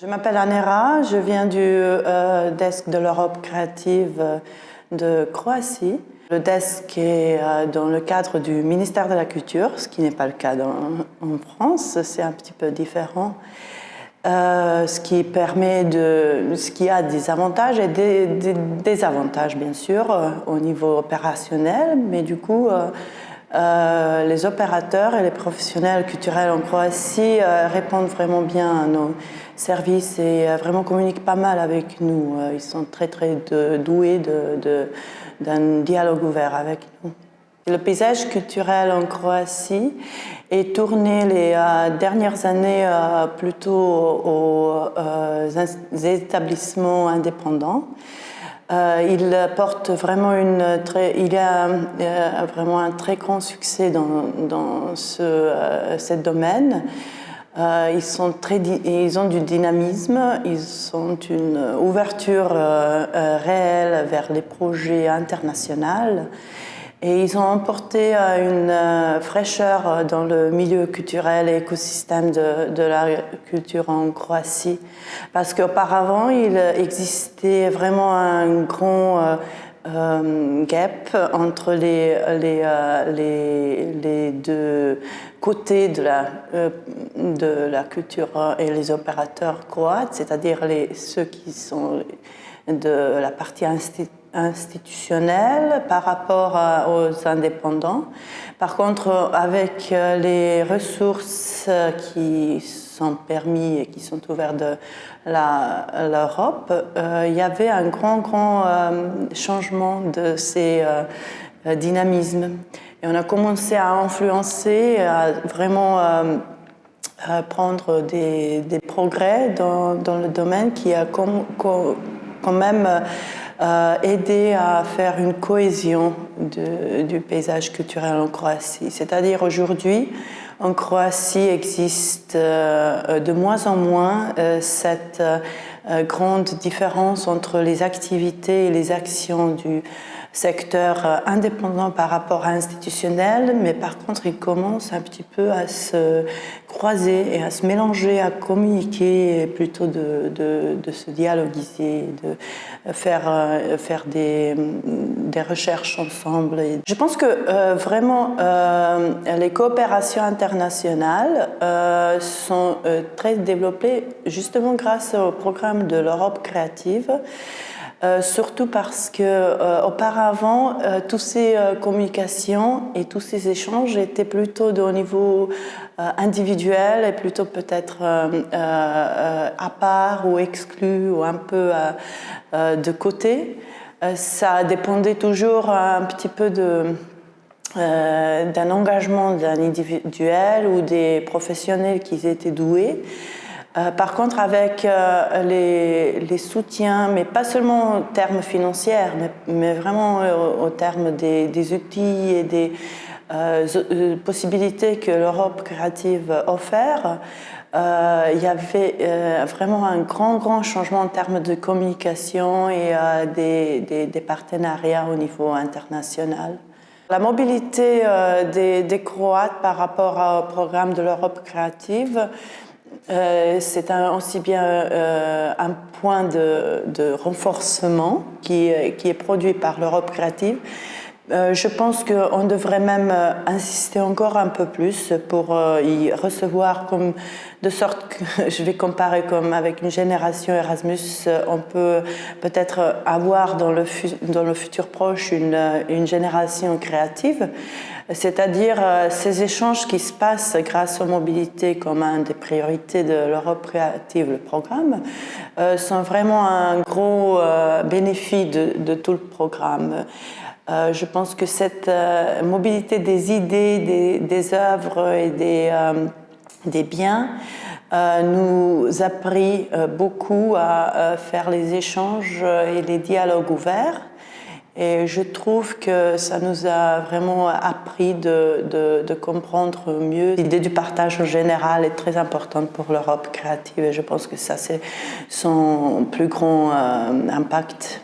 Je m'appelle Anera, je viens du euh, desk de l'Europe créative de Croatie. Le desk est euh, dans le cadre du ministère de la Culture, ce qui n'est pas le cas en France, c'est un petit peu différent. Euh, ce qui permet de, ce qui a des avantages et des, désavantages bien sûr au niveau opérationnel, mais du coup euh, les opérateurs et les professionnels culturels en Croatie euh, répondent vraiment bien à nos services et euh, vraiment communiquent pas mal avec nous. ils sont très très doués d'un dialogue ouvert avec nous. Le paysage culturel en Croatie est tourné les dernières années plutôt aux établissements indépendants. Euh, il porte vraiment une très, il a euh, vraiment un très grand succès dans, dans ce, euh, domaine. ils, sont très, ils ont du dynamisme, ils ont une ouverture réelle vers les projets internationaux et ils ont emporté une fraîcheur dans le milieu culturel et écosystème de, la culture en Croatie. Parce qu'auparavant, il existait vraiment un grand euh, euh, gap entre les, euh, les, les, deux côtés de la, de la culture et les opérateurs croates, c'est-à-dire ceux qui sont de la partie institutionnelle par rapport aux indépendants. Par contre, avec les ressources qui sont permis et qui sont ouverts de l'Europe, euh, il y avait un grand, grand euh, changement de ces euh, dynamismes. Et on a commencé à influencer, à vraiment prendre des, progrès dans, le domaine qui a quand même aidé à faire une cohésion du paysage culturel en Croatie. C'est-à-dire aujourd'hui, en Croatie existe euh, de moins en moins euh, cette euh, grande différence entre les activités et les actions du secteur euh, indépendant par rapport à institutionnel, mais par contre, il commence un petit peu à se croiser et à se mélanger, à communiquer, plutôt de, de, se dialoguiser, de faire, euh, faire des, recherches ensemble. Je pense que euh, vraiment, les coopérations internationales sont très développées justement grâce au programme de l'Europe créative. Euh, surtout parce que euh, auparavant, euh, toutes ces communications et tous ces échanges étaient plutôt au niveau individuel et plutôt peut-être à part ou exclu ou un peu de côté. ça dépendait toujours un petit peu d'un engagement d'un individuel ou des professionnels qui étaient doués. Euh, par contre, avec euh, les, soutiens, mais pas seulement en termes financiers, mais, vraiment euh, au, terme des, outils et des possibilités que l'Europe créative offre, il y avait vraiment un grand, grand changement en termes de communication et des, partenariats au niveau international. La mobilité des Croates par rapport au programme de l'Europe créative, euh, c'est aussi bien euh, un point de, renforcement qui, est produit par l'Europe créative. Euh, je pense qu'on devrait même insister encore un peu plus pour y recevoir comme de sorte que je vais comparer comme avec une génération Erasmus, on peut peut-être avoir dans le, futur proche une, génération créative c'est-à-dire euh, ces échanges qui se passent grâce aux mobilités comme une des priorités de l'Europe créative, le programme, euh, sont vraiment un gros euh, bénéfice de, tout le programme. Je pense que cette mobilité des idées, des, œuvres et des, des biens nous a pris beaucoup à faire les échanges et les dialogues ouverts et je trouve que ça nous a vraiment appris de, de, comprendre mieux. L'idée du partage en général est très importante pour l'Europe créative et je pense que ça c'est son plus grand euh, impact.